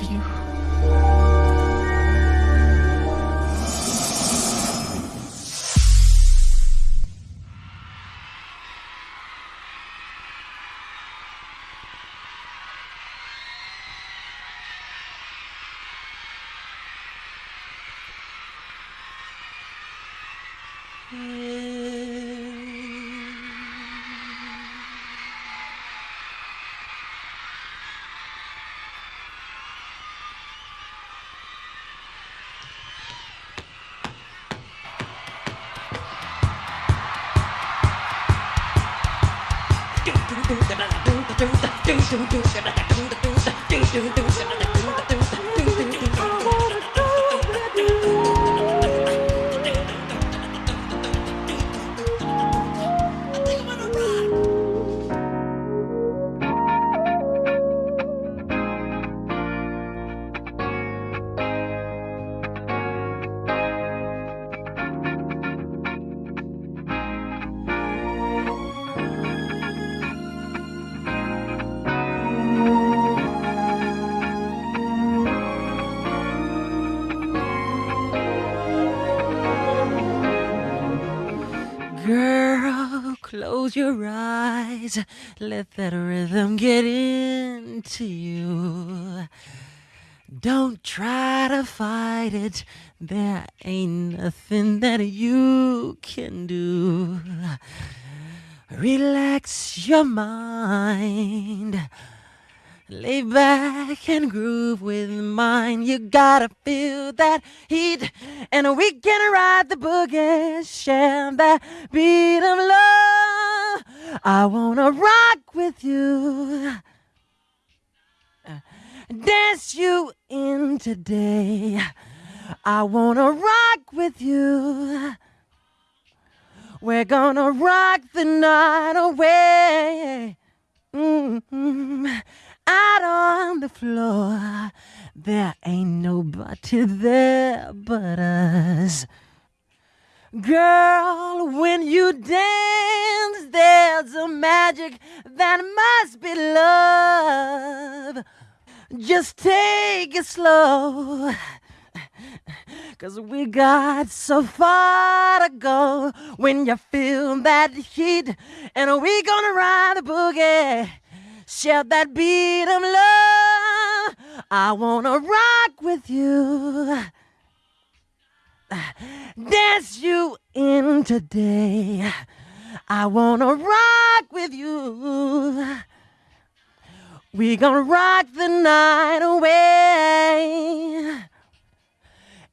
love you. Mm. Girl, close your eyes. Let that rhythm get into you. Don't try to fight it. There ain't nothing that you can do. Relax your mind. Lay back and groove with mine. You gotta feel that heat, and we can ride the boogie, share that beat of love. I wanna rock with you, dance you in today. I wanna rock with you. We're gonna rock the night away. Mm-hmm. Out on the floor, there ain't nobody there but us. Girl, when you dance, there's a magic that must be love. Just take it slow. Cause we got so far to go when you feel that heat. And we gonna ride the boogie, share that beat of love. I wanna rock with you, dance you in today. I wanna rock with you. We gonna rock the night away.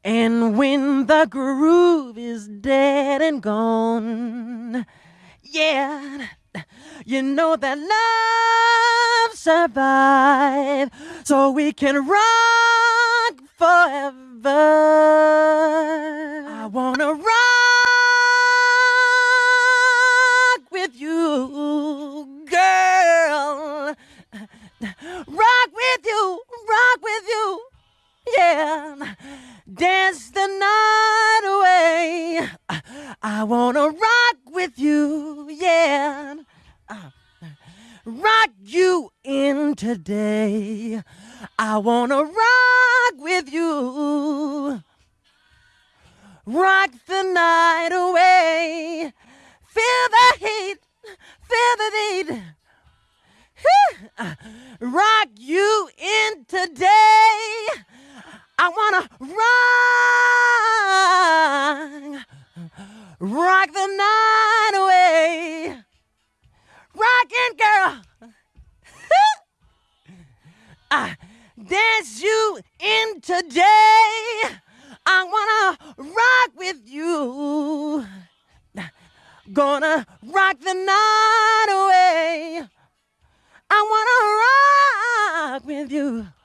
And when the groove is dead and gone, yeah, you know that love survive, so we can rock forever. I wanna rock Rock the night away. Feel the heat, feel the need. Rock you in today. I wanna rock, rock the night away. With you.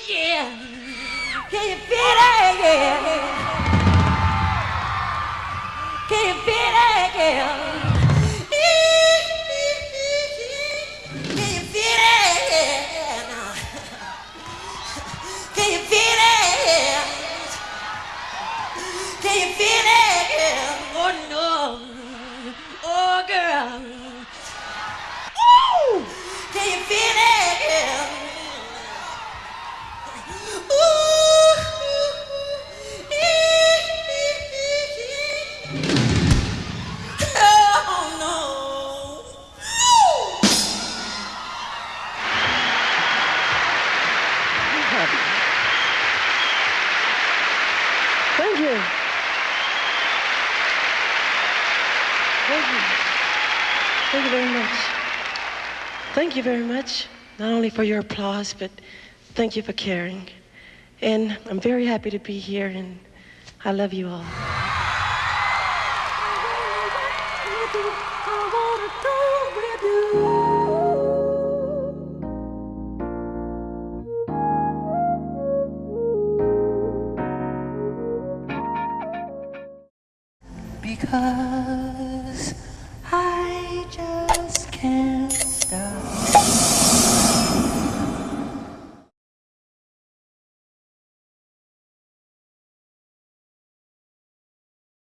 it, yeah? Can you feel it? yeah? Can you feel it? yeah? Can you feel it? Can you feel it? Oh no. Oh girl. Can you feel it? thank you very much, not only for your applause, but thank you for caring. And I'm very happy to be here, and I love you all. Because